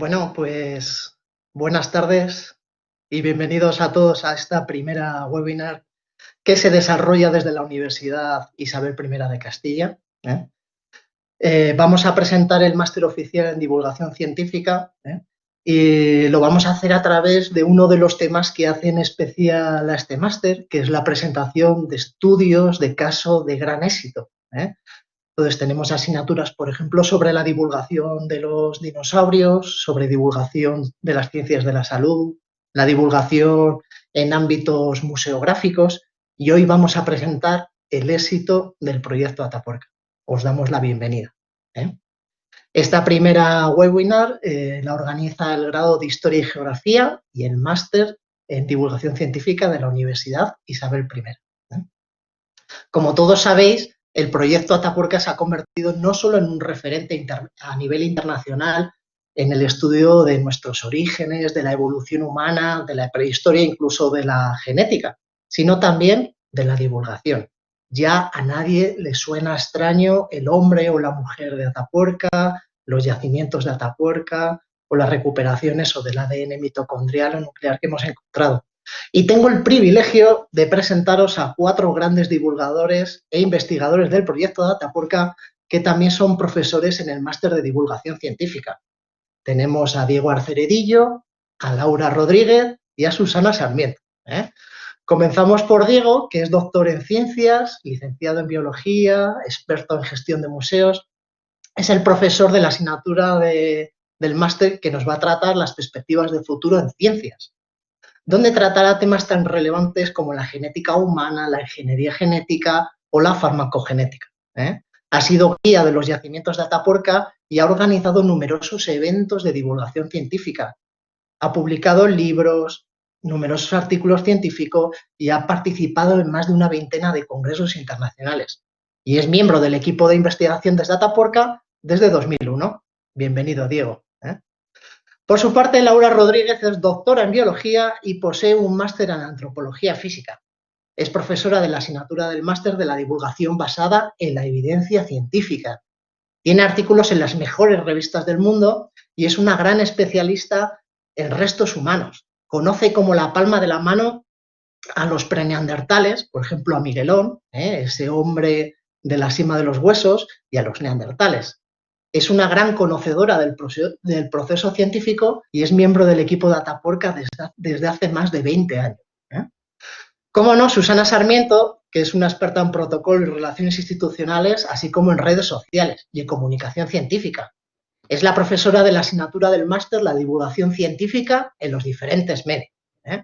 Bueno, pues buenas tardes y bienvenidos a todos a esta primera webinar que se desarrolla desde la Universidad Isabel I de Castilla. ¿eh? Eh, vamos a presentar el máster oficial en divulgación científica ¿eh? y lo vamos a hacer a través de uno de los temas que hacen especial a este máster, que es la presentación de estudios de caso de gran éxito. Entonces tenemos asignaturas, por ejemplo, sobre la divulgación de los dinosaurios, sobre divulgación de las ciencias de la salud, la divulgación en ámbitos museográficos y hoy vamos a presentar el éxito del proyecto Atapuerca. Os damos la bienvenida. ¿eh? Esta primera webinar eh, la organiza el grado de Historia y Geografía y el máster en Divulgación Científica de la Universidad Isabel I. ¿eh? Como todos sabéis, el proyecto Atapuerca se ha convertido no solo en un referente a nivel internacional en el estudio de nuestros orígenes, de la evolución humana, de la prehistoria, incluso de la genética, sino también de la divulgación. Ya a nadie le suena extraño el hombre o la mujer de Atapuerca, los yacimientos de Atapuerca o las recuperaciones o del ADN mitocondrial o nuclear que hemos encontrado. Y tengo el privilegio de presentaros a cuatro grandes divulgadores e investigadores del proyecto Atapuerca que también son profesores en el máster de divulgación científica. Tenemos a Diego Arceredillo, a Laura Rodríguez y a Susana Sarmiento. ¿eh? Comenzamos por Diego, que es doctor en ciencias, licenciado en biología, experto en gestión de museos. Es el profesor de la asignatura del máster que nos va a tratar las perspectivas de futuro en ciencias donde tratará temas tan relevantes como la genética humana, la ingeniería genética o la farmacogenética. ¿eh? Ha sido guía de los yacimientos de Atapuerca y ha organizado numerosos eventos de divulgación científica. Ha publicado libros, numerosos artículos científicos y ha participado en más de una veintena de congresos internacionales. Y es miembro del equipo de investigación desde Atapuerca desde 2001. Bienvenido, Diego. ¿eh? Por su parte, Laura Rodríguez es doctora en biología y posee un máster en antropología física. Es profesora de la asignatura del máster de la divulgación basada en la evidencia científica. Tiene artículos en las mejores revistas del mundo y es una gran especialista en restos humanos. Conoce como la palma de la mano a los preneandertales, por ejemplo a Miguelón, ¿eh? ese hombre de la cima de los huesos, y a los neandertales es una gran conocedora del proceso, científico y es miembro del equipo de Atapuerca desde, hace más de 20 años. ¿eh? Cómo no, Susana Sarmiento, que es una experta en protocolo y relaciones institucionales, así como en redes sociales y en comunicación científica. Es la profesora de la asignatura del máster La divulgación científica en los diferentes medios. ¿eh?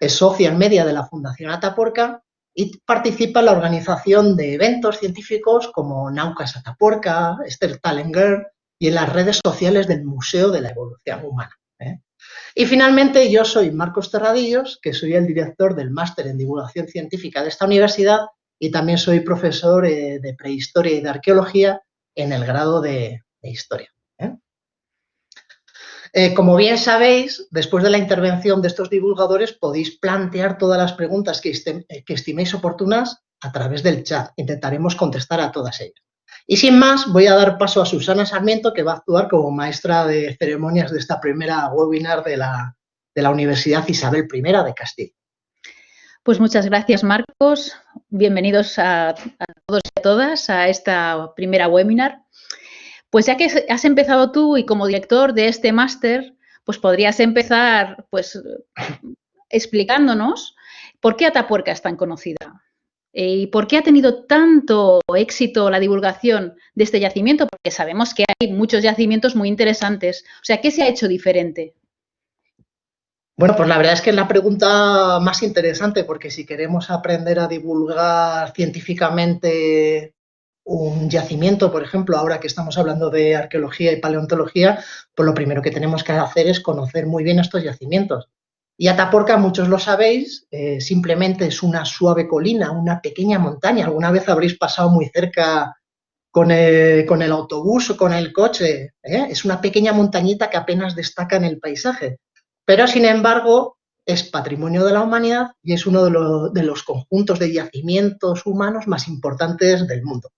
Es socia en media de la Fundación Atapuerca y participa en la organización de eventos científicos como Naucas Atapuerca, Esther Talenger y en las redes sociales del Museo de la Evolución Humana. ¿eh? Y finalmente yo soy Marcos Terradillos, que soy el director del Máster en Divulgación Científica de esta universidad y también soy profesor eh, de Prehistoria y de Arqueología en el grado de Historia. Eh, como bien sabéis, después de la intervención de estos divulgadores podéis plantear todas las preguntas que, eh, estiméis oportunas a través del chat. Intentaremos contestar a todas ellas. Y sin más, voy a dar paso a Susana Sarmiento, que va a actuar como maestra de ceremonias de esta primera webinar de la, Universidad Isabel I de Castilla. Pues muchas gracias, Marcos. Bienvenidos a todos y a todas a esta primera webinar. Pues ya que has empezado tú y como director de este máster, pues podrías empezar pues explicándonos por qué Atapuerca es tan conocida y por qué ha tenido tanto éxito la divulgación de este yacimiento, porque sabemos que hay muchos yacimientos muy interesantes. O sea, ¿qué se ha hecho diferente? Bueno, pues la verdad es que es la pregunta más interesante, porque si queremos aprender a divulgar científicamente un yacimiento, por ejemplo, ahora que estamos hablando de arqueología y paleontología, pues lo primero que tenemos que hacer es conocer muy bien estos yacimientos. Y Ataporca, muchos lo sabéis, eh, simplemente es una suave colina, una pequeña montaña. Alguna vez habréis pasado muy cerca con el, autobús o con el coche. ¿eh? Es una pequeña montañita que apenas destaca en el paisaje. Pero, sin embargo, es patrimonio de la humanidad y es uno de los conjuntos de yacimientos humanos más importantes del mundo.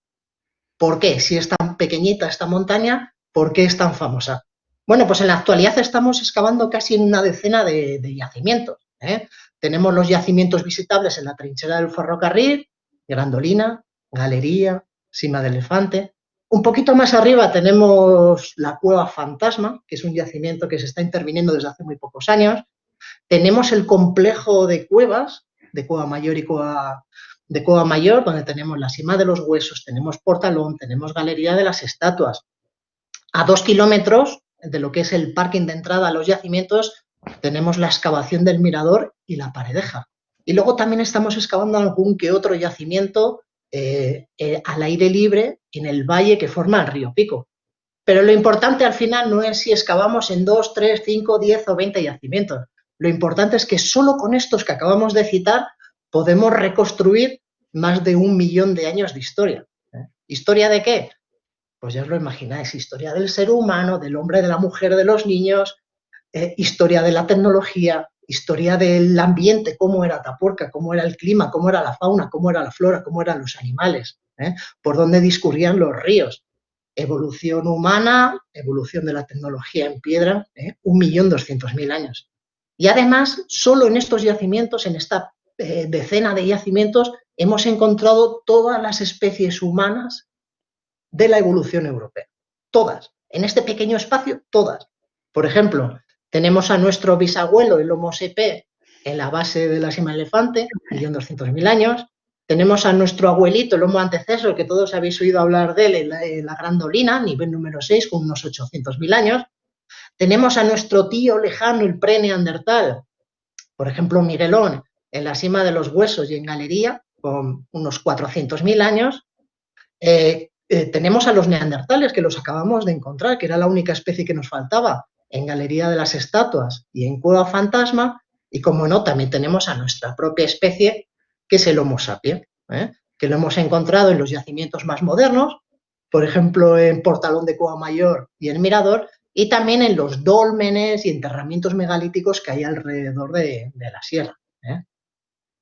¿Por qué? Si es tan pequeñita esta montaña, ¿por qué es tan famosa? Bueno, pues en la actualidad estamos excavando casi en una decena de, yacimientos. ¿eh? Tenemos los yacimientos visitables en la trinchera del ferrocarril, Grandolina, Galería, Cima del Elefante. Un poquito más arriba tenemos la Cueva Fantasma, que es un yacimiento que se está interviniendo desde hace muy pocos años. Tenemos el complejo de cuevas, de Cueva Mayor y Cueva, de Cueva Mayor, donde tenemos la Cima de los Huesos, tenemos Portalón, tenemos Galería de las Estatuas. A dos kilómetros de lo que es el parking de entrada a los yacimientos, tenemos la excavación del mirador y la paredeja. Y luego también estamos excavando algún que otro yacimiento eh, eh, al aire libre en el valle que forma el río Pico. Pero lo importante al final no es si excavamos en 2, 3, 5, 10 o 20 yacimientos. Lo importante es que solo con estos que acabamos de citar podemos reconstruir más de un millón de años de historia. ¿Historia de qué? Pues ya os lo imagináis, historia del ser humano, del hombre, de la mujer, de los niños, eh, historia de la tecnología, historia del ambiente, cómo era Tapuerca, cómo era el clima, cómo era la fauna, cómo era la flora, cómo eran los animales, ¿eh? por dónde discurrían los ríos. Evolución humana, evolución de la tecnología en piedra, ¿eh? un millón doscientos mil años. Y además, solo en estos yacimientos, en esta decena de yacimientos, hemos encontrado todas las especies humanas de la evolución europea. Todas. En este pequeño espacio, todas. Por ejemplo, tenemos a nuestro bisabuelo, el Homo sepe, en la base de la cima elefante, mil años. Tenemos a nuestro abuelito, el Homo antecesor, que todos habéis oído hablar de él en la, en la Grandolina, nivel número 6, con unos 800.000 años. Tenemos a nuestro tío lejano, el pre-neandertal, por ejemplo, Miguelón, en la cima de los huesos y en galería, con unos 400.000 años. Eh, eh, tenemos a los neandertales, que los acabamos de encontrar, que era la única especie que nos faltaba en Galería de las Estatuas y en Cueva Fantasma, y como no, también tenemos a nuestra propia especie, que es el Homo sapiens, ¿eh? que lo hemos encontrado en los yacimientos más modernos, por ejemplo, en Portalón de Cueva Mayor y en Mirador, y también en los dólmenes y enterramientos megalíticos que hay alrededor de, la sierra.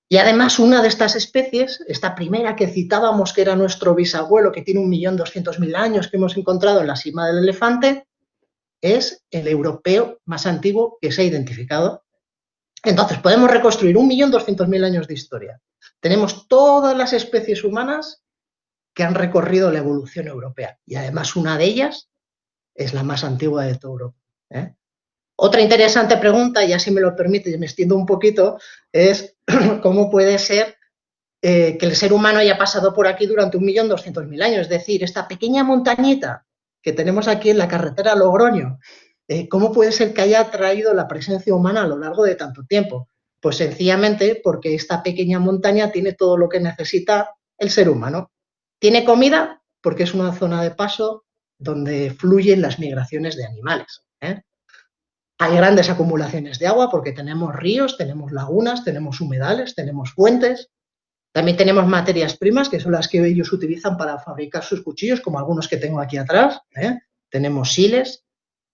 Y además una de estas especies, esta primera que citábamos que era nuestro bisabuelo que tiene un millón doscientos mil años que hemos encontrado en la cima del elefante, es el europeo más antiguo que se ha identificado. Entonces podemos reconstruir un millón doscientos mil años de historia. Tenemos todas las especies humanas que han recorrido la evolución europea y además una de ellas es la más antigua de toda Europa. ¿eh? Otra interesante pregunta, y así me lo permite, y me extiendo un poquito, es cómo puede ser eh, que el ser humano haya pasado por aquí durante un millón doscientos mil años. Es decir, esta pequeña montañita que tenemos aquí en la carretera Logroño, eh, ¿cómo puede ser que haya traído la presencia humana a lo largo de tanto tiempo? Pues sencillamente porque esta pequeña montaña tiene todo lo que necesita el ser humano. Tiene comida porque es una zona de paso donde fluyen las migraciones de animales. Hay grandes acumulaciones de agua porque tenemos ríos, tenemos lagunas, tenemos humedales, tenemos fuentes. También tenemos materias primas, que son las que ellos utilizan para fabricar sus cuchillos, como algunos que tengo aquí atrás. ¿eh? Tenemos siles.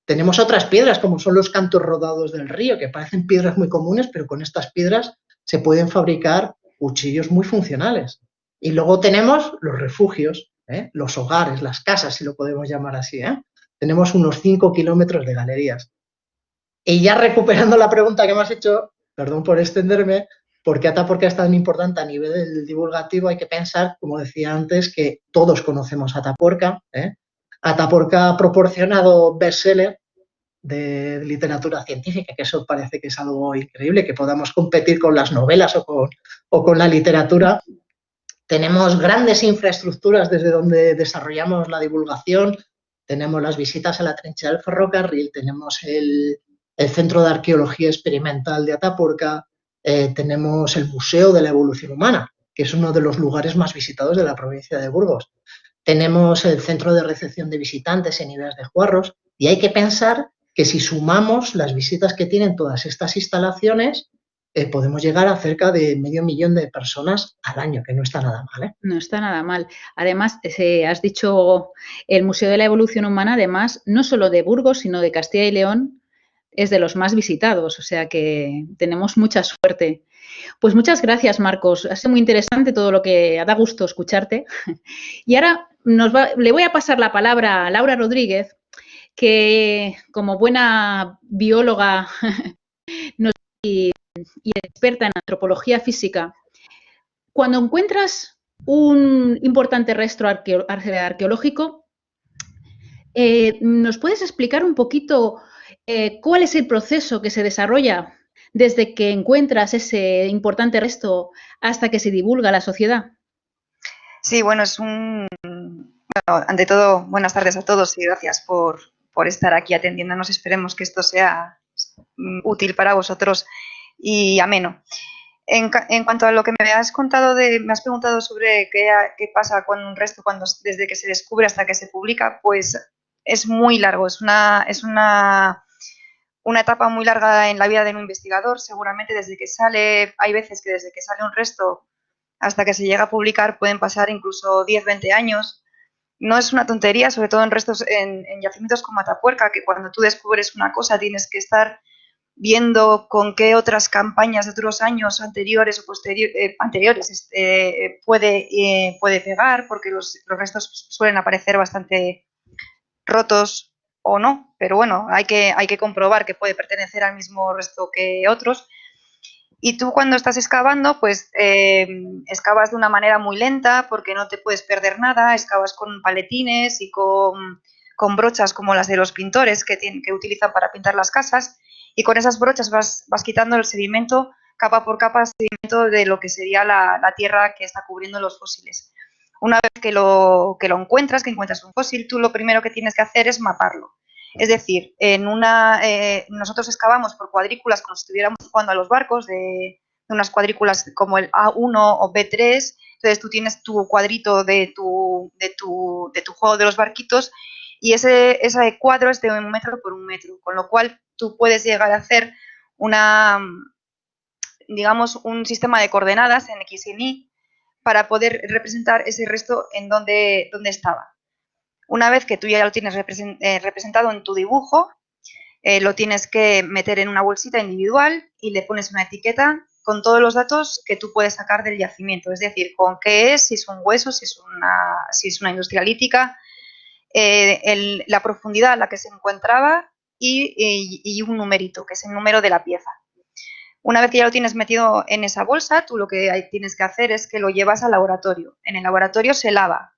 Tenemos otras piedras, como son los cantos rodados del río, que parecen piedras muy comunes, pero con estas piedras se pueden fabricar cuchillos muy funcionales. Y luego tenemos los refugios, ¿eh? los hogares, las casas, si lo podemos llamar así. ¿eh? Tenemos unos 5 kilómetros de galerías. Y ya recuperando la pregunta que me has hecho, perdón por extenderme, ¿por qué Atapuerca es tan importante a nivel divulgativo? Hay que pensar, como decía antes, que todos conocemos Atapuerca. ¿eh? Atapuerca ha proporcionado bestseller de literatura científica, que eso parece que es algo increíble, que podamos competir con las novelas o con, o con la literatura. Tenemos grandes infraestructuras desde donde desarrollamos la divulgación, tenemos las visitas a la trinchera del ferrocarril, tenemos el, el Centro de Arqueología Experimental de Atapuerca, eh, tenemos el Museo de la Evolución Humana, que es uno de los lugares más visitados de la provincia de Burgos. Tenemos el Centro de Recepción de Visitantes en Ideas de Juarros y hay que pensar que si sumamos las visitas que tienen todas estas instalaciones, eh, podemos llegar a cerca de medio millón de personas al año, que no está nada mal. ¿eh? No está nada mal. Además, has dicho el Museo de la Evolución Humana, además, no solo de Burgos, sino de Castilla y León, es de los más visitados, o sea que tenemos mucha suerte. Pues muchas gracias, Marcos. Ha sido muy interesante todo lo que da gusto escucharte. Y ahora le voy a pasar la palabra a Laura Rodríguez, que como buena bióloga y, experta en antropología física, cuando encuentras un importante resto arqueológico, eh, ¿nos puedes explicar un poquito eh, cuál es el proceso que se desarrolla desde que encuentras ese importante resto hasta que se divulga a la sociedad? Sí, bueno, es un... Bueno, ante todo, buenas tardes a todos y gracias por, por estar aquí atendiéndonos. Esperemos que esto sea mm, útil para vosotros y ameno. En, en, cuanto a lo que me has contado, de, me has preguntado sobre qué, qué, pasa con un resto cuando, desde que se descubre hasta que se publica, pues es muy largo, es una, es una, una etapa muy larga en la vida de un investigador. Seguramente desde que sale, hay veces que desde que sale un resto hasta que se llega a publicar pueden pasar incluso 10, 20 años no es una tontería, sobre todo en restos, en, yacimientos como Atapuerca, que cuando tú descubres una cosa tienes que estar viendo con qué otras campañas de otros años anteriores o eh, anteriores este, puede, eh, puede pegar, porque los, restos suelen aparecer bastante rotos o no, pero bueno, hay que, hay que comprobar que puede pertenecer al mismo resto que otros. Y tú cuando estás excavando, pues eh, excavas de una manera muy lenta porque no te puedes perder nada, excavas con paletines y con, brochas como las de los pintores que, tienen, que utilizan para pintar las casas y con esas brochas vas, vas quitando el sedimento capa por capa, sedimento de lo que sería la, tierra que está cubriendo los fósiles. Una vez que lo, que lo encuentras, que encuentras un fósil, tú lo primero que tienes que hacer es maparlo. Es decir, en una, eh, nosotros excavamos por cuadrículas como si estuviéramos jugando a los barcos, de, unas cuadrículas como el A1 o B3, entonces tú tienes tu cuadrito de tu, de tu, de tu juego de los barquitos y ese, cuadro es de un metro por un metro, con lo cual tú puedes llegar a hacer una, digamos, un sistema de coordenadas en X y Y para poder representar ese resto en donde, donde estaba. Una vez que tú ya lo tienes eh, representado en tu dibujo, eh, lo tienes que meter en una bolsita individual y le pones una etiqueta con todos los datos que tú puedes sacar del yacimiento, es decir, con qué es, si es un hueso, si es una, si es una industria lítica, eh, la profundidad a la que se encontraba y, un numerito, que es el número de la pieza. Una vez que ya lo tienes metido en esa bolsa, tú lo que tienes que hacer es que lo llevas al laboratorio. En el laboratorio se lava,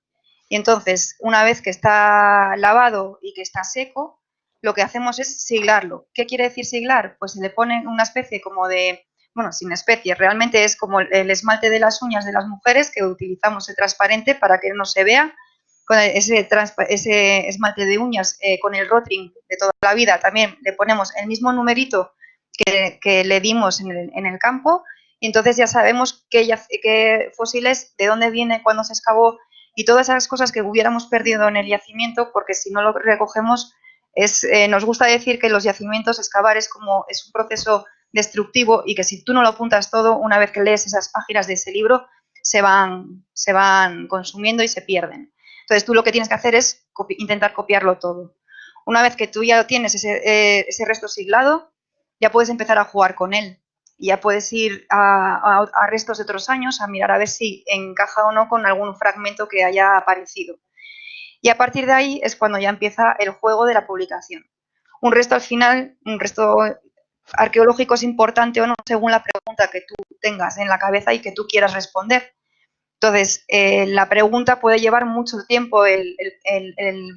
y entonces, una vez que está lavado y que está seco, lo que hacemos es siglarlo. ¿Qué quiere decir siglar? Pues se le pone una especie como de, bueno, sin especie, realmente es como el esmalte de las uñas de las mujeres que utilizamos el transparente para que no se vea. Con ese, esmalte de uñas eh, con el rotring de toda la vida también le ponemos el mismo numerito que, le dimos en el, en el, campo y entonces ya sabemos qué, qué fósiles, de dónde viene, cuándo se excavó, y todas esas cosas que hubiéramos perdido en el yacimiento, porque si no lo recogemos, es, eh, nos gusta decir que los yacimientos, excavar es como es un proceso destructivo y que si tú no lo apuntas todo, una vez que lees esas páginas de ese libro, se van, se van consumiendo y se pierden. Entonces tú lo que tienes que hacer es intentar copiarlo todo. Una vez que tú ya tienes ese, eh, ese resto siglado, ya puedes empezar a jugar con él ya puedes ir a, restos de otros años a mirar a ver si encaja o no con algún fragmento que haya aparecido. Y a partir de ahí es cuando ya empieza el juego de la publicación. Un resto al final, un resto arqueológico es importante o no según la pregunta que tú tengas en la cabeza y que tú quieras responder. Entonces, eh, la pregunta puede llevar mucho tiempo el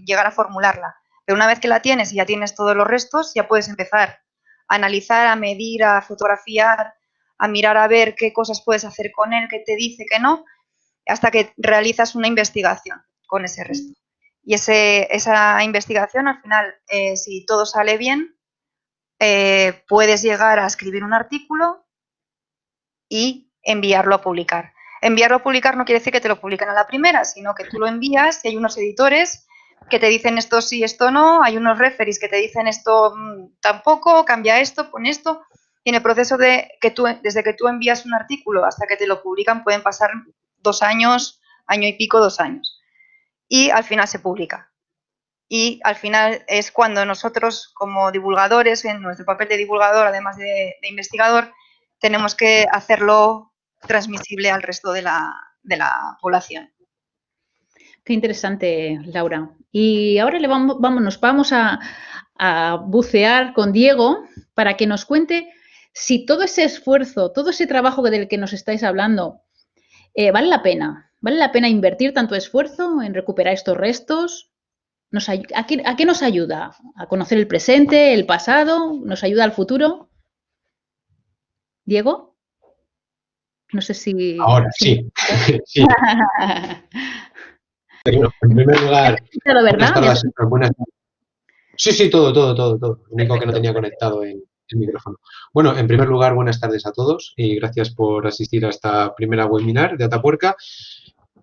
llegar a formularla. Pero una vez que la tienes y ya tienes todos los restos, ya puedes empezar analizar, a medir, a fotografiar, a mirar a ver qué cosas puedes hacer con él, qué te dice, qué no, hasta que realizas una investigación con ese resto. Y ese, esa investigación, al final, eh, si todo sale bien, eh, puedes llegar a escribir un artículo y enviarlo a publicar. Enviarlo a publicar no quiere decir que te lo publican a la primera, sino que tú lo envías y hay unos editores que te dicen esto sí, esto no, hay unos referees que te dicen esto mm, tampoco, cambia esto, pon esto, y en el proceso de que tú, desde que tú envías un artículo hasta que te lo publican pueden pasar dos años, año y pico, dos años. Y al final se publica. Y al final es cuando nosotros como divulgadores, en nuestro papel de divulgador, además de, investigador, tenemos que hacerlo transmisible al resto de la población. Qué interesante, Laura. Y ahora le vamos, a, bucear con Diego para que nos cuente si todo ese esfuerzo, todo ese trabajo del que nos estáis hablando, eh, vale la pena. ¿Vale la pena invertir tanto esfuerzo en recuperar estos restos? a, qué, nos ayuda? ¿A conocer el presente, el pasado? ¿Nos ayuda al futuro? ¿Diego? No sé si... Ahora, sí. en primer lugar, Sí, sí, todo, todo, todo, todo. Lo único que no tenía conectado el, el micrófono. Bueno, en primer lugar, buenas tardes a todos y gracias por asistir a esta primera webinar de Atapuerca.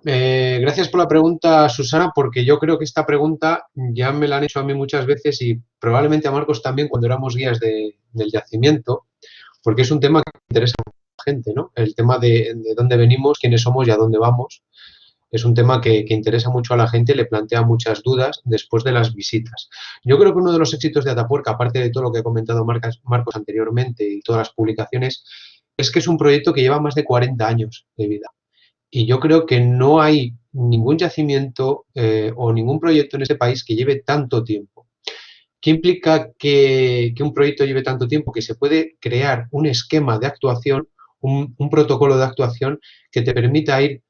Eh, gracias por la pregunta, Susana, porque yo creo que esta pregunta ya me la han hecho a mí muchas veces y probablemente a Marcos también cuando éramos guías del yacimiento, porque es un tema que interesa a la gente, ¿no? El tema de, de dónde venimos, quiénes somos y a dónde vamos es un tema que, interesa mucho a la gente, le plantea muchas dudas después de las visitas. Yo creo que uno de los éxitos de Atapuerca, aparte de todo lo que ha comentado Marcos, anteriormente y todas las publicaciones, es que es un proyecto que lleva más de 40 años de vida. Y yo creo que no hay ningún yacimiento eh, o ningún proyecto en este país que lleve tanto tiempo. ¿Qué implica que, un proyecto lleve tanto tiempo? Que se puede crear un esquema de actuación, un protocolo de actuación que te permita ir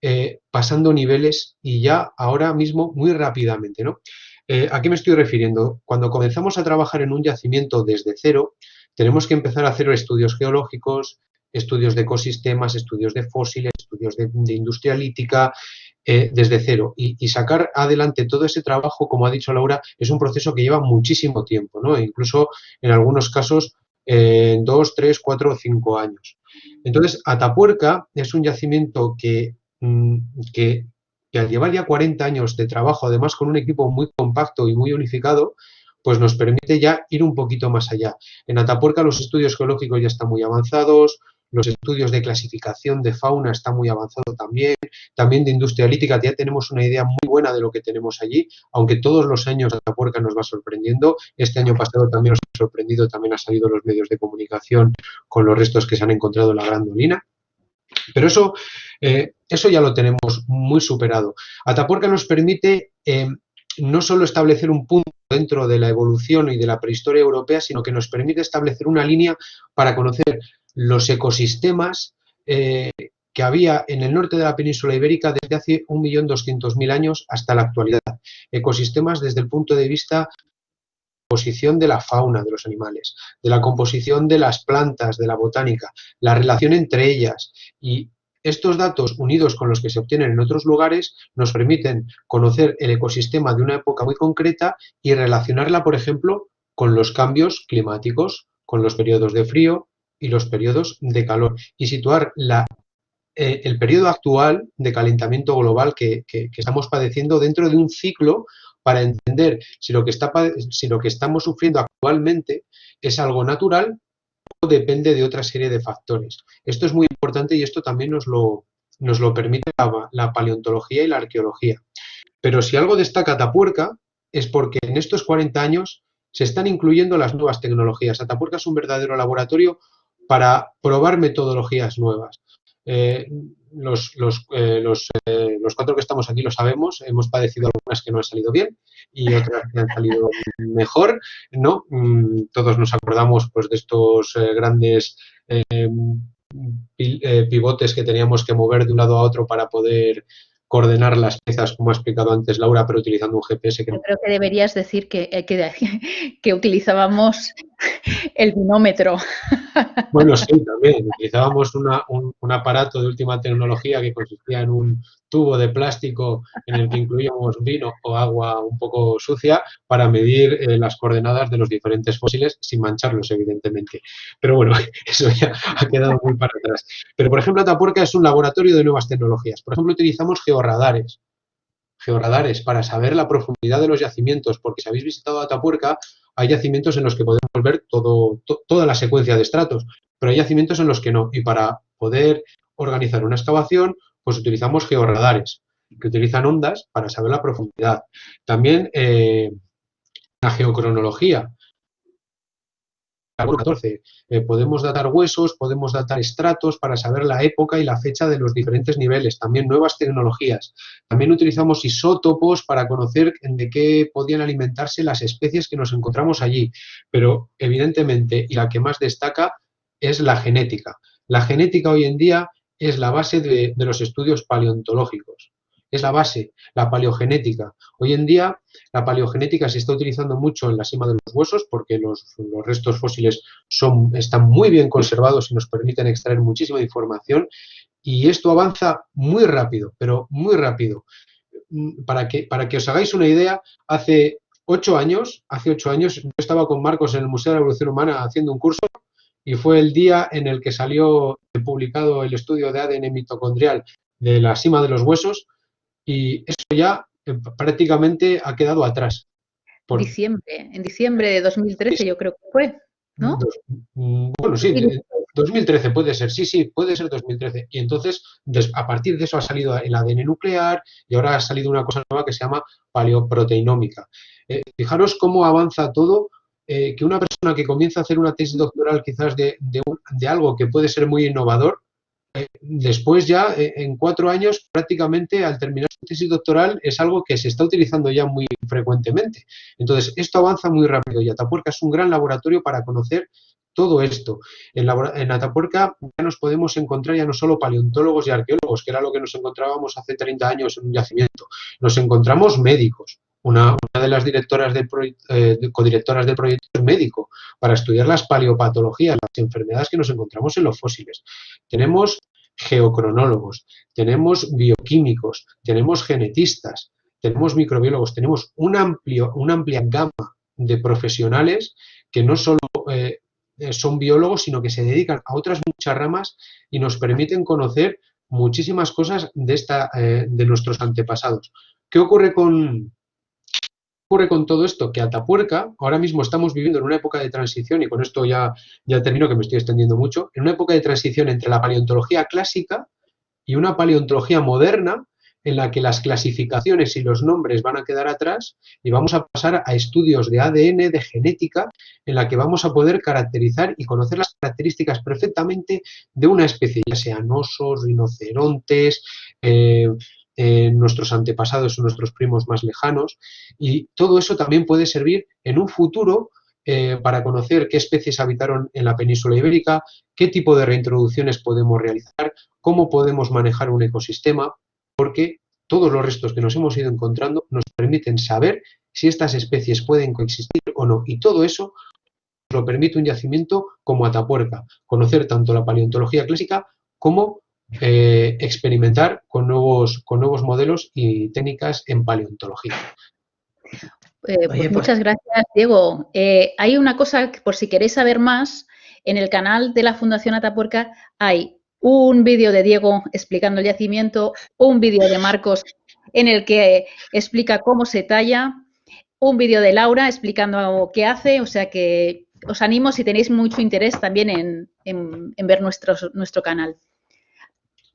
eh, pasando niveles y ya ahora mismo muy rápidamente. ¿no? Eh, ¿A qué me estoy refiriendo? Cuando comenzamos a trabajar en un yacimiento desde cero, tenemos que empezar a hacer estudios geológicos, estudios de ecosistemas, estudios de fósiles, estudios de, industria lítica, eh, desde cero. Y, sacar adelante todo ese trabajo, como ha dicho Laura, es un proceso que lleva muchísimo tiempo, ¿no? Incluso en algunos casos dos, tres, cuatro o cinco años. Entonces, Atapuerca es un yacimiento que Mm, que, al llevar ya 40 años de trabajo, además con un equipo muy compacto y muy unificado, pues nos permite ya ir un poquito más allá. En Atapuerca los estudios geológicos ya están muy avanzados, los estudios de clasificación de fauna están muy avanzados también, también de industria lítica, ya tenemos una idea muy buena de lo que tenemos allí, aunque todos los años Atapuerca nos va sorprendiendo, este año pasado también nos ha sorprendido, también ha salido los medios de comunicación con los restos que se han encontrado en la Gran Dolina. Pero eso, eh, eso ya lo tenemos muy superado. Atapuerca nos permite eh, no solo establecer un punto dentro de la evolución y de la prehistoria europea, sino que nos permite establecer una línea para conocer los ecosistemas eh, que había en el norte de la península ibérica desde hace 1.200.000 años hasta la actualidad. Ecosistemas desde el punto de vista de la fauna de los animales, de la composición de las plantas, de la botánica, la relación entre ellas. Y estos datos unidos con los que se obtienen en otros lugares nos permiten conocer el ecosistema de una época muy concreta y relacionarla, por ejemplo, con los cambios climáticos, con los periodos de frío y los periodos de calor y situar la, eh, el periodo actual de calentamiento global que estamos padeciendo dentro de un ciclo para entender si lo que, estamos sufriendo actualmente es algo natural o depende de otra serie de factores. Esto es muy importante y esto también nos lo, nos permite la, paleontología y la arqueología. Pero si algo destaca Atapuerca es porque en estos 40 años se están incluyendo las nuevas tecnologías. Atapuerca es un verdadero laboratorio para probar metodologías nuevas. Eh, los, los, eh, eh, los, cuatro que estamos aquí lo sabemos, hemos padecido algunas que no han salido bien y otras que han salido mejor, ¿no? Mm, todos nos acordamos pues de estos grandes pivotes que teníamos que mover de un lado a otro para poder coordinar las piezas, como ha explicado antes Laura, pero utilizando un GPS. Que... creo que deberías decir que, que utilizábamos el binómetro. Bueno, sí, también. Utilizábamos un, aparato de última tecnología que consistía en un tubo de plástico en el que incluíamos vino o agua un poco sucia para medir eh, las coordenadas de los diferentes fósiles sin mancharlos, evidentemente. Pero bueno, eso ya ha quedado muy para atrás. Pero, por ejemplo, Atapuerca es un laboratorio de nuevas tecnologías. Por ejemplo, utilizamos georradares georradares para saber la profundidad de los yacimientos, porque si habéis visitado Atapuerca, hay yacimientos en los que podemos ver todo, toda la secuencia de estratos, pero hay yacimientos en los que no. Y para poder organizar una excavación, pues utilizamos georradares, que utilizan ondas para saber la profundidad. También eh, la geocronología. Carbono 14. Eh, podemos datar huesos, podemos datar estratos para saber la época y la fecha de los diferentes niveles. También nuevas tecnologías. También utilizamos isótopos para conocer de qué podían alimentarse las especies que nos encontramos allí. Pero, evidentemente, y la que más destaca, es la genética. La genética hoy en día es la base de los estudios paleontológicos es la base, la paleogenética. Hoy en día la paleogenética se está utilizando mucho en la cima de los huesos porque los, restos fósiles son, están muy bien conservados y nos permiten extraer muchísima información y esto avanza muy rápido, pero muy rápido. Mm, para que, para que os hagáis una idea, hace ocho años, hace ocho años, yo estaba con Marcos en el Museo de la Evolución Humana haciendo un curso y fue el día en el que salió publicado el estudio de ADN mitocondrial de la cima de los huesos y eso ya eh, prácticamente ha quedado atrás. Por... Diciembre, en diciembre de 2013 yo creo que fue, ¿no? Mm, bueno, sí, 2013 puede ser, sí, sí, puede ser 2013. Y entonces, a partir de eso ha salido el ADN nuclear y ahora ha salido una cosa nueva que se llama paleoproteinómica. Eh, fijaros cómo avanza todo, eh, que una persona que comienza a hacer una tesis doctoral quizás de, de algo que puede ser muy innovador, después ya, eh, en cuatro años, prácticamente al terminar su tesis doctoral es algo que se está utilizando ya muy frecuentemente. Entonces, esto avanza muy rápido y Atapuerca es un gran laboratorio para conocer todo esto. En, en, Atapuerca ya nos podemos encontrar ya no solo paleontólogos y arqueólogos, que era lo que nos encontrábamos hace 30 años en un yacimiento, nos encontramos médicos, una, de las directoras del eh, codirectoras del proyecto es médico para estudiar las paleopatologías, las enfermedades que nos encontramos en los fósiles. Tenemos geocronólogos, tenemos bioquímicos, tenemos genetistas, tenemos microbiólogos, tenemos un amplio, una amplia gama de profesionales que no solo eh, eh, son biólogos, sino que se dedican a otras muchas ramas y nos permiten conocer muchísimas cosas de, esta, de nuestros antepasados. ¿Qué ocurre con, ocurre con todo esto? Que Atapuerca, ahora mismo estamos viviendo en una época de transición, y con esto ya, ya termino que me estoy extendiendo mucho, en una época de transición entre la paleontología clásica y una paleontología moderna en la que las clasificaciones y los nombres van a quedar atrás y vamos a pasar a estudios de ADN, de genética, en la que vamos a poder caracterizar y conocer las características perfectamente de una especie, ya sean osos, rinocerontes, eh, nuestros antepasados o nuestros primos más lejanos. Y todo eso también puede servir en un futuro eh, para conocer qué especies habitaron en la península ibérica, qué tipo de reintroducciones podemos realizar, cómo podemos manejar un ecosistema, porque todos los restos que nos hemos ido encontrando nos permiten saber si estas especies pueden coexistir o no. Y todo eso nos lo permite un yacimiento como Atapuerca, conocer tanto la paleontología clásica como eh, experimentar con nuevos, con nuevos modelos y técnicas en paleontología. Eh, pues pues muchas gracias, Diego. Eh, hay una cosa, por si queréis saber más, en el canal de la Fundación Atapuerca hay un vídeo de Diego explicando el yacimiento, un vídeo de Marcos en el que explica cómo se talla, un vídeo de Laura explicando qué hace, o sea que os animo si tenéis mucho interés también en, en ver nuestro, nuestro canal.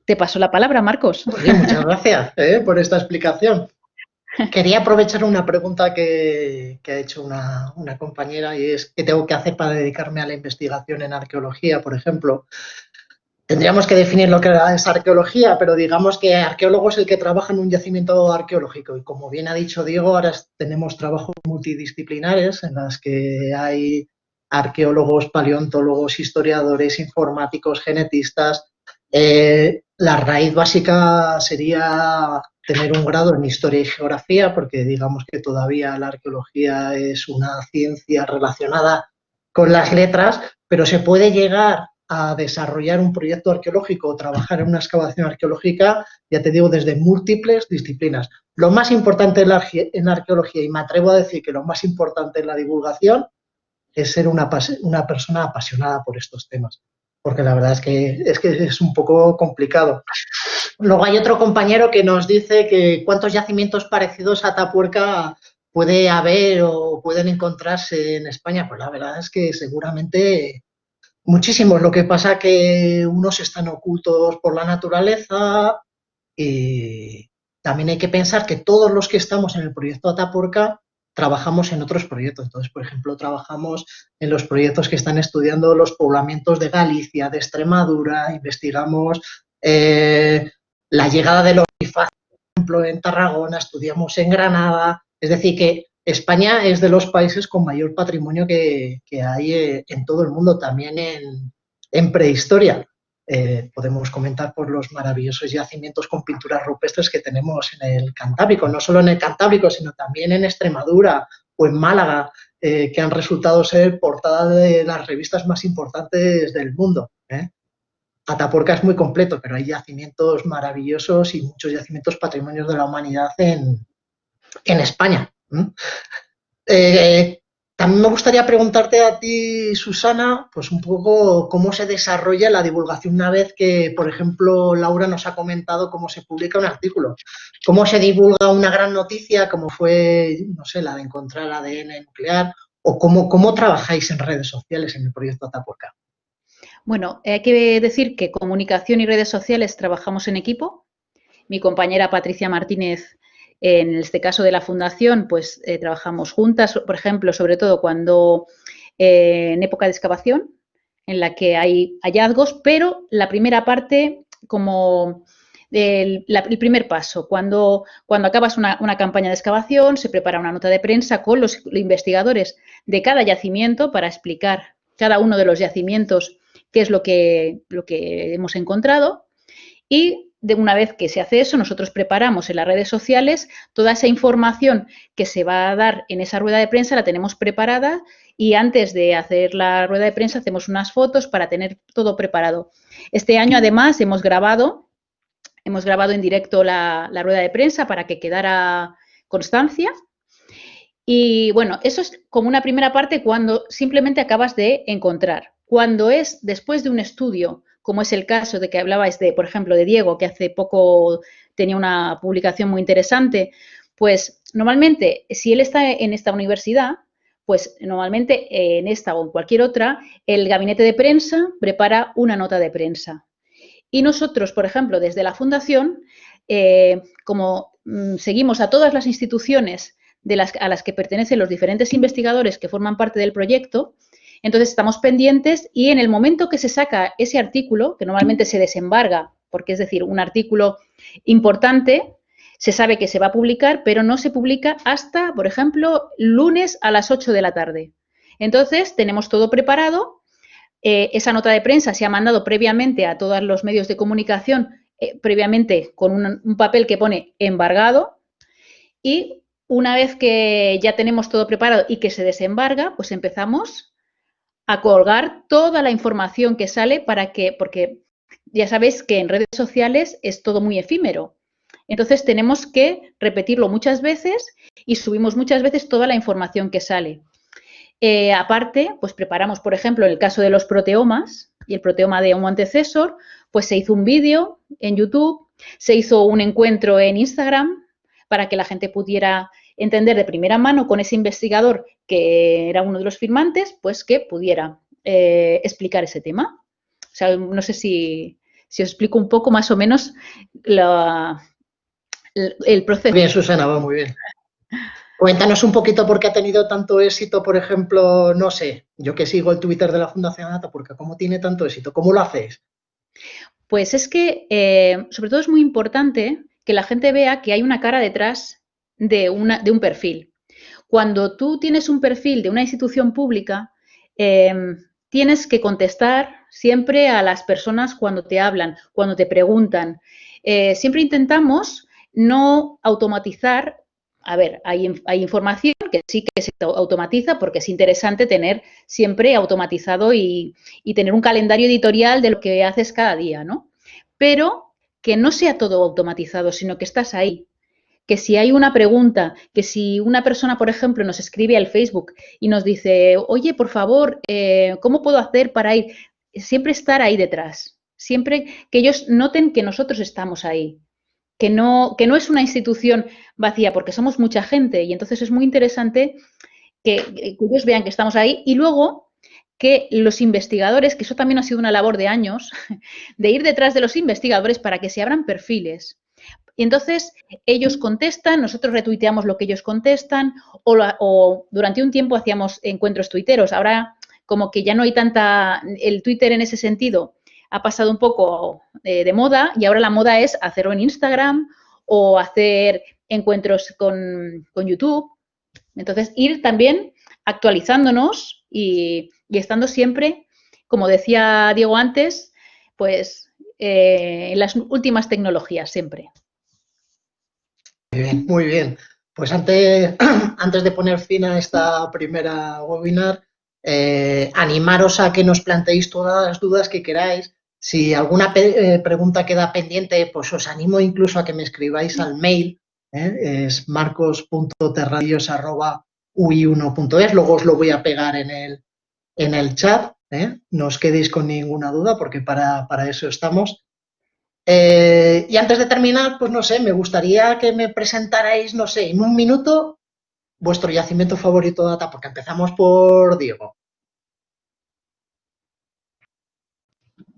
Te paso la palabra, Marcos. muchas gracias eh, por esta explicación. Quería aprovechar una pregunta que, ha hecho una, compañera y es ¿qué tengo que hacer para dedicarme a la investigación en arqueología, por ejemplo? Tendríamos que definir lo que es arqueología, pero digamos que arqueólogo es el que trabaja en un yacimiento arqueológico. Y como bien ha dicho Diego, ahora tenemos trabajos multidisciplinares en las que hay arqueólogos, paleontólogos, historiadores, informáticos, genetistas, eh, la raíz básica sería tener un grado en historia y geografía, porque digamos que todavía la arqueología es una ciencia relacionada con las letras, pero se puede llegar a desarrollar un proyecto arqueológico o trabajar en una excavación arqueológica, ya te digo, desde múltiples disciplinas. Lo más importante en arqueología, y me atrevo a decir que lo más importante en la divulgación, es ser una persona apasionada por estos temas porque la verdad es que, es que es un poco complicado. Luego hay otro compañero que nos dice que cuántos yacimientos parecidos a Tapuerca puede haber o pueden encontrarse en España. Pues la verdad es que seguramente muchísimos. Lo que pasa que unos están ocultos por la naturaleza y también hay que pensar que todos los que estamos en el proyecto Atapuerca trabajamos en otros proyectos. Entonces, por ejemplo, trabajamos en los proyectos que están estudiando los poblamientos de Galicia, de Extremadura, investigamos eh, la llegada de los por ejemplo, en Tarragona, estudiamos en Granada. Es decir, que España es de los países con mayor patrimonio que, hay eh, en todo el mundo, también en, prehistoria. Eh, podemos comentar por los maravillosos yacimientos con pinturas rupestres que tenemos en el Cantábrico, no solo en el Cantábrico, sino también en Extremadura o en Málaga, eh, que han resultado ser portada de las revistas más importantes del mundo. Atapuerca es muy completo, pero hay yacimientos maravillosos y muchos yacimientos patrimonios de la humanidad en, en España. Eh, también me gustaría preguntarte a ti, Susana, pues un poco cómo se desarrolla la divulgación una vez que, por ejemplo, Laura nos ha comentado cómo se publica un artículo. ¿Cómo se divulga una gran noticia como fue, no sé, la de encontrar ADN nuclear? ¿O cómo, trabajáis en redes sociales en el proyecto Atapuerca? Bueno, hay que decir que comunicación y redes sociales trabajamos en equipo. Mi compañera Patricia Martínez en este caso de la fundación, pues eh, trabajamos juntas, por ejemplo, sobre todo cuando eh, en época de excavación, en la que hay hallazgos, pero la primera parte como el, primer paso, cuando, cuando acabas una, campaña de excavación, se prepara una nota de prensa con los investigadores de cada yacimiento para explicar cada uno de los yacimientos qué es lo que, lo que hemos encontrado y de una vez que se hace eso, nosotros preparamos en las redes sociales toda esa información que se va a dar en esa rueda de prensa, la tenemos preparada y antes de hacer la rueda de prensa hacemos unas fotos para tener todo preparado. Este año además hemos grabado, hemos grabado en directo la, la rueda de prensa para que quedara constancia. Y bueno, eso es como una primera parte cuando simplemente acabas de encontrar. Cuando es después de un estudio como es el caso de que hablabais de, por ejemplo, de Diego, que hace poco tenía una publicación muy interesante, pues normalmente si él está en esta universidad, pues normalmente en esta o en cualquier otra, el gabinete de prensa prepara una nota de prensa. Y nosotros, por ejemplo, desde la fundación, eh, como mm, seguimos a todas las instituciones a las que pertenecen los diferentes investigadores que forman parte del proyecto, entonces estamos pendientes y en el momento que se saca ese artículo, que normalmente se desembarga, porque es decir, un artículo importante, se sabe que se va a publicar, pero no se publica hasta, por ejemplo, lunes a las 8 de la tarde. Entonces, tenemos todo preparado. Eh, esa nota de prensa se ha mandado previamente a todos los medios de comunicación, eh, previamente con un papel que pone embargado. Y una vez que ya tenemos todo preparado y que se desembarga, pues empezamos a colgar toda la información que sale para que, porque ya sabéis que en redes sociales es todo muy efímero. Entonces tenemos que repetirlo muchas veces y subimos muchas veces toda la información que sale. Eh, aparte, pues preparamos, por ejemplo, el caso de los proteomas y el proteoma de un antecesor, pues se hizo un vídeo en YouTube, se hizo un encuentro en Instagram para que la gente pudiera entender de primera mano con ese investigador que era uno de los firmantes, pues que pudiera eh, explicar ese tema. O sea, no sé si, os explico un poco más o menos el proceso. Bien, Susana, va muy bien. Cuéntanos un poquito por qué ha tenido tanto éxito, por ejemplo, no sé, yo que sigo el Twitter de la Fundación Data, porque cómo tiene tanto éxito, ¿cómo lo hacéis? Pues es que, eh, sobre todo es muy importante que la gente vea que hay una cara detrás de, una, de un perfil. Cuando tú tienes un perfil de una institución pública, em, tienes que contestar siempre a las personas cuando te hablan, cuando te preguntan. Eh, siempre intentamos no automatizar. A ver, hay, hay, información que sí que se automatiza porque es interesante tener siempre automatizado y, y tener un calendario editorial de lo que haces cada día, ¿no? Pero que no sea todo automatizado, sino que estás ahí, que si hay una pregunta, que si una persona, por ejemplo, nos escribe al Facebook y nos dice, oye, por favor, eh, ¿cómo puedo hacer para ir? Siempre estar ahí detrás, siempre que ellos noten que nosotros estamos ahí, que no, que no es una institución vacía, porque somos mucha gente y entonces es muy interesante que, que ellos vean que estamos ahí y luego que los investigadores, que eso también ha sido una labor de años, de ir detrás de los investigadores para que se abran perfiles Y entonces ellos contestan, nosotros retuiteamos lo que ellos contestan o, o durante un tiempo hacíamos encuentros tuiteros. Ahora como que ya no hay tanta, el Twitter en ese sentido ha pasado un poco eh, de moda y ahora la moda es hacerlo en Instagram o hacer encuentros con, YouTube. Entonces, ir también actualizándonos y, estando siempre, como decía Diego antes, pues eh, en las últimas tecnologías siempre. Muy bien, muy bien. Pues antes, antes de poner fin a esta primera webinar, eh, animaros a que nos planteéis todas las dudas que queráis. Si alguna eh, pregunta queda pendiente, pues os animo incluso a que me escribáis al mail, ¿eh? es marcos.terradios.ui1.es, luego os lo voy a pegar en el, en el chat, no os quedéis con ninguna duda porque para, para eso estamos. Y antes de terminar, pues no sé, me gustaría que me presentarais, no sé, en un minuto vuestro yacimiento favorito de porque empezamos por Diego.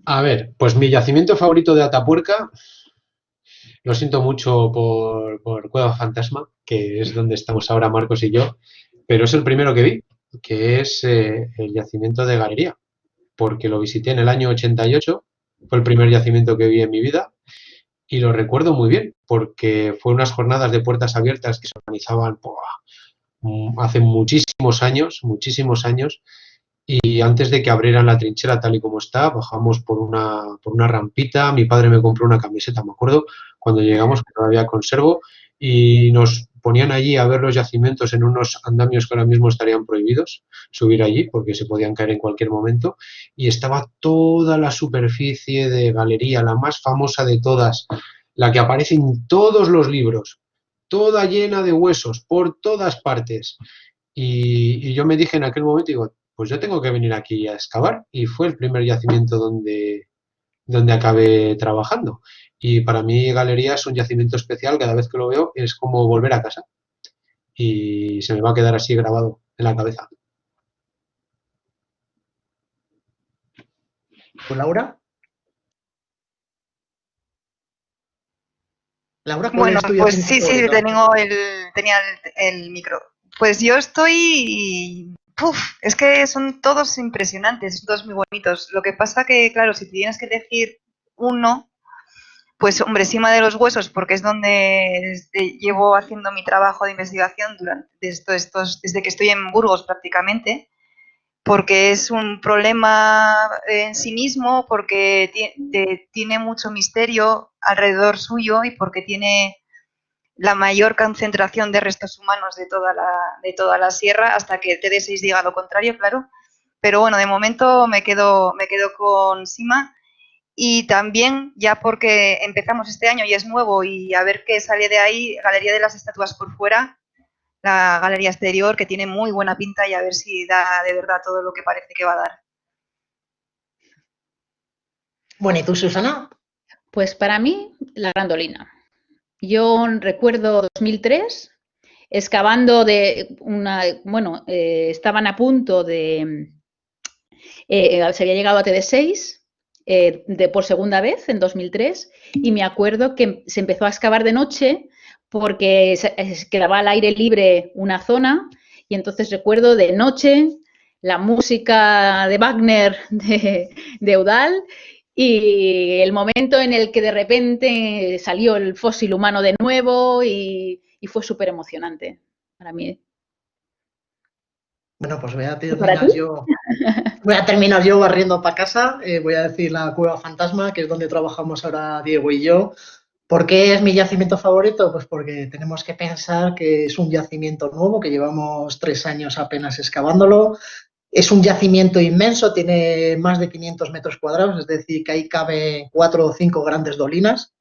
A ver, pues mi yacimiento favorito de Atapuerca, lo siento mucho por, Cueva Fantasma, que es donde estamos ahora Marcos y yo, pero es el primero que vi, que es eh, el yacimiento de Galería, porque lo visité en el año 88, fue el primer yacimiento que vi en mi vida y lo recuerdo muy bien, porque fue unas jornadas de puertas abiertas que se organizaban Mm, hace muchísimos años, muchísimos años, y antes de que abrieran la trinchera tal y como está, bajamos por una, por una rampita, mi padre me compró una camiseta, me acuerdo, cuando llegamos, que todavía conservo, y nos ponían allí a ver los yacimientos en unos andamios que ahora mismo estarían prohibidos subir allí porque se podían caer en cualquier momento y estaba toda la superficie de galería, la más famosa de todas, la que aparece en todos los libros, toda llena de huesos por todas partes. Y, yo me dije en aquel momento, digo, pues yo tengo que venir aquí a excavar. Y fue el primer yacimiento donde, donde acabé trabajando. Y para mí Galería es un yacimiento especial, cada vez que lo veo es como volver a casa. Y se me va a quedar así grabado en la cabeza. Laura? Laura, bueno, pues sí, sí, tengo el, tenía el, micro. Pues yo estoy... Uf, es que son todos impresionantes, todos muy bonitos. Lo que pasa que, claro, si tienes que elegir uno, pues hombre, encima de los huesos, porque es donde este, llevo haciendo mi trabajo de investigación durante desde que estoy en Burgos prácticamente, porque es un problema en sí mismo, porque tiene mucho misterio alrededor suyo y porque tiene la mayor concentración de restos humanos de toda la, de toda la sierra, hasta que TD6 diga lo contrario, claro. Pero bueno, de momento me quedo, me quedo con Sima y también ya porque empezamos este año y es nuevo y a ver qué sale de ahí, Galería de las Estatuas por fuera, la galería exterior, que tiene muy buena pinta y a ver si da de verdad todo lo que parece que va a dar. Bueno, ¿y tú, Susana? Pues para mí, la grandolina. Yo recuerdo 2003, excavando de una, bueno, eh, estaban a punto de, eh, se había llegado a TD6 eh, de, por segunda vez en 2003 y me acuerdo que se empezó a excavar de noche porque quedaba al aire libre una zona y entonces recuerdo de noche la música de Wagner de, de Eudal y el momento en el que de repente salió el fósil humano de nuevo y, fue súper emocionante para mí. Bueno, pues voy a terminar yo. Voy a terminar yo barriendo para casa. Eh, voy a decir la cueva fantasma, que es donde trabajamos ahora Diego y yo. ¿Por qué es mi yacimiento favorito? Pues porque tenemos que pensar que es un yacimiento nuevo, que llevamos tres años apenas excavándolo. Es un yacimiento inmenso, tiene más de 500 metros cuadrados, es decir, que ahí cabe cuatro o cinco grandes dolinas,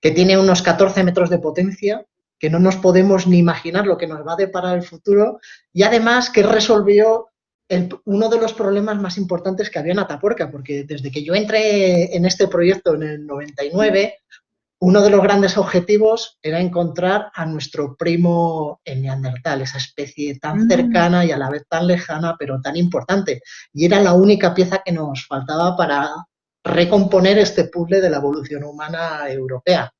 que tiene unos 14 metros de potencia, que no nos podemos ni imaginar lo que nos va a deparar el futuro, y además que resolvió uno de los problemas más importantes que había en Atapuerca, porque desde que yo entré en este proyecto en el 99, uno de los grandes objetivos era encontrar a nuestro primo en Neandertal, esa especie tan mm. cercana y a la vez tan lejana, pero tan importante. Y era la única pieza que nos faltaba para recomponer este puzzle de la evolución humana europea.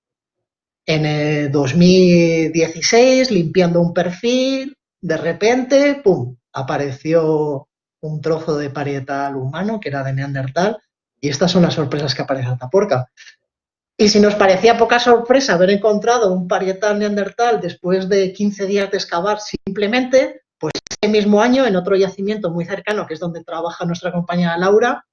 En el 2016, limpiando un perfil, de repente, ¡pum!, apareció un trozo de parietal humano que era de Neandertal y estas son las sorpresas que aparece en Atapuerca. Y si nos parecía poca sorpresa haber encontrado un parietal neandertal después de 15 días de excavar simplemente, pues ese mismo año en otro yacimiento muy cercano, que es donde trabaja nuestra compañera Laura,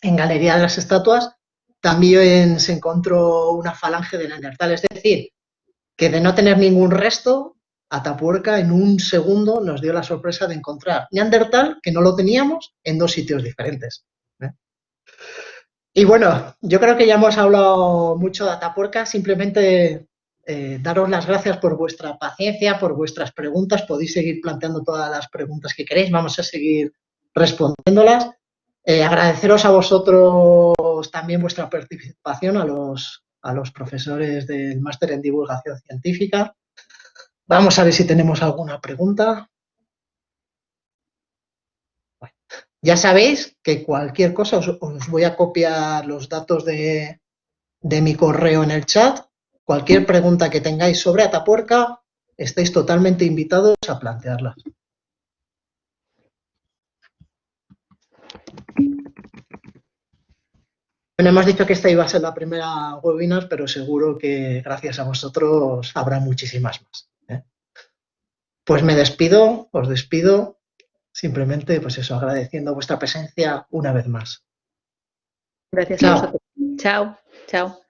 en Galería de las Estatuas, también se encontró una falange de neandertal. Es decir, que de no tener ningún resto, Atapuerca en un segundo nos dio la sorpresa de encontrar neandertal, que no lo teníamos, en dos sitios diferentes. ¿eh? Y bueno, yo creo que ya hemos hablado mucho de Atapuerca, simplemente eh, daros las gracias por vuestra paciencia, por vuestras preguntas, podéis seguir planteando todas las preguntas que queréis, vamos a seguir respondiéndolas. Eh, agradeceros a vosotros también vuestra participación, a los, a los profesores del máster en divulgación científica. Vamos a ver si tenemos alguna pregunta. Ya sabéis que cualquier cosa os, voy a copiar los datos de, mi correo en el chat. Cualquier pregunta que tengáis sobre Atapuerca, estáis totalmente invitados a plantearla. Bueno, hemos dicho que esta iba a ser la primera webinar, pero seguro que gracias a vosotros habrá muchísimas más. ¿eh? Pues me despido, os despido Simplemente, pues eso, agradeciendo vuestra presencia una vez más. Gracias a vosotros. Chao, chao.